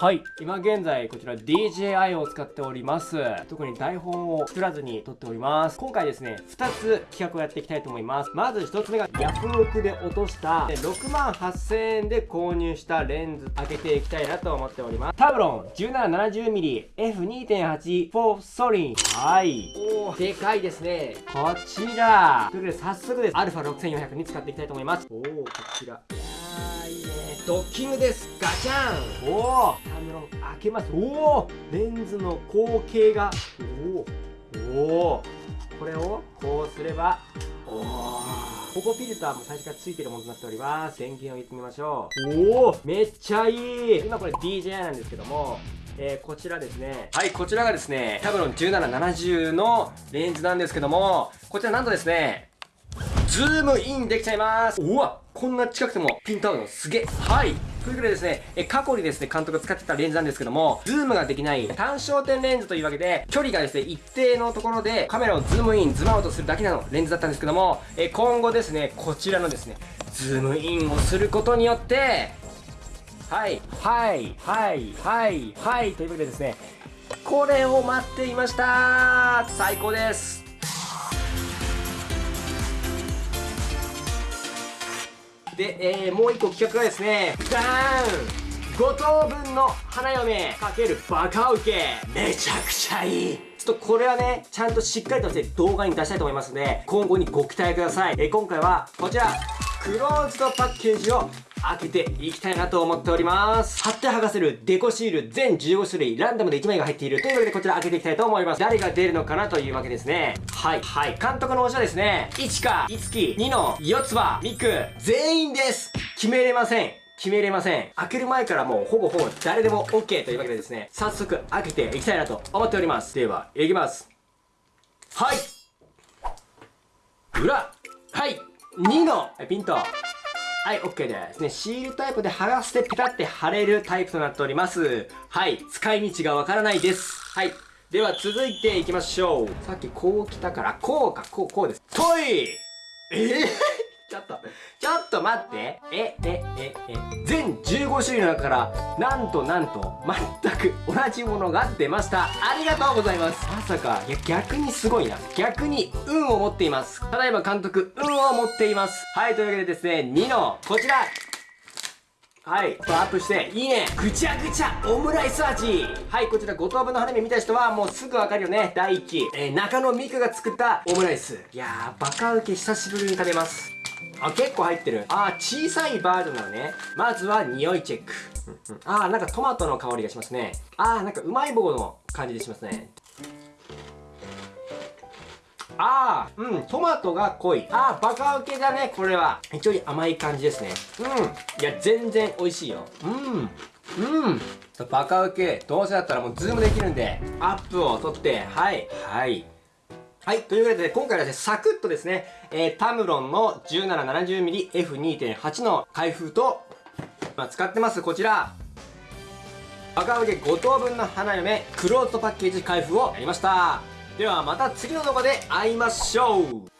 はい。今現在こちら DJI を使っております。特に台本を作らずに撮っております。今回ですね2つ企画をやっていきたいと思います。まず1つ目がヤフオクで落とした6万8000円で購入したレンズ開けていきたいなと思っております。タブロン 1770mm F2.8 ソリン。はい。おー。でかいですね。こちら。ということで早速です。α6400 に使っていきたいと思います。おおこちら。いやーいい。ねドッキングです。ガチャン。おおタブロン開けます。おおレンズの口径が。おおおおこれをこうすれば。おおここフィルターも最初から付いてるものとなっております。電源を入れてみましょう。おおめっちゃいい。今これ DJI なんですけども。えー、こちらですね。はい、こちらがですね、タブロン1770のレンズなんですけども、こちらなんとですね、ズームインできちゃいます。うわこんな近くてもピント合うのすげえ。はい。ということでですね、え過去にですね、監督が使ってたレンズなんですけども、ズームができない単焦点レンズというわけで、距離がですね、一定のところでカメラをズームイン、ズームアウトするだけなのレンズだったんですけども、え今後ですね、こちらのですね、ズームインをすることによって、はい、はい、はい、はい、はい、というわけでですね、これを待っていました。最高です。で、えー、もう一個企画がですね、ダーン5等分の花嫁かけるバカウケめちゃくちゃいいちょっとこれはね、ちゃんとしっかりとして動画に出したいと思いますので、今後にご期待ください。えー、今回はこちら、クローズドパッケージを開けていきたいなと思っております。貼って剥がせるデコシール全15種類ランダムで1枚が入っているというわけでこちら開けていきたいと思います。誰が出るのかなというわけですね。はい。はい。監督の推しはですね、1か、いつき、2の、4つ葉、ミク、全員です決めれません。決めれません。開ける前からもうほぼほぼ誰でも OK というわけでですね、早速開けていきたいなと思っております。では、いきます。はい裏はい !2 のピントはい、OK ですね。シールタイプで剥がしてペタって貼れるタイプとなっております。はい、使い道がわからないです。はい。では続いていきましょう。さっきこう来たから、こうか、こう、こうです。トイえー？ちょっと、ちょっと待って。え、え、え、え、全15種類の中から、なんとなんと、全く同じものが出ました。ありがとうございます。まさか、いや、逆にすごいな。逆に、運を持っています。ただいま監督、運を持っています。はい、というわけでですね、2の、こちらはい。アップして、いいねぐちゃぐちゃオムライス味はい、こちら5等分の花火見た人はもうすぐわかるよね。第1期。えー、中野美久が作ったオムライス。いやー、バカウケ久しぶりに食べます。あ、結構入ってる。あ、小さいバージョンなのね。まずは匂いチェック。うんうん、あ、なんかトマトの香りがしますね。あ、なんかうまい棒の感じでしますね。ああ、うん、トマトが濃い。ああ、バカウケだね、これは。非常に甘い感じですね。うん。いや、全然美味しいよ。うん。うん。バカウケ、どうせだったらもうズームできるんで、アップを取って、はい、はい。はい。というわけで、今回はですね、サクッとですね、えー、タムロンの 1770mmF2.8 の開封と、まあ、使ってます、こちら。赤上5等分の花嫁、クローズドパッケージ開封をやりました。ではまた次の動画で会いましょう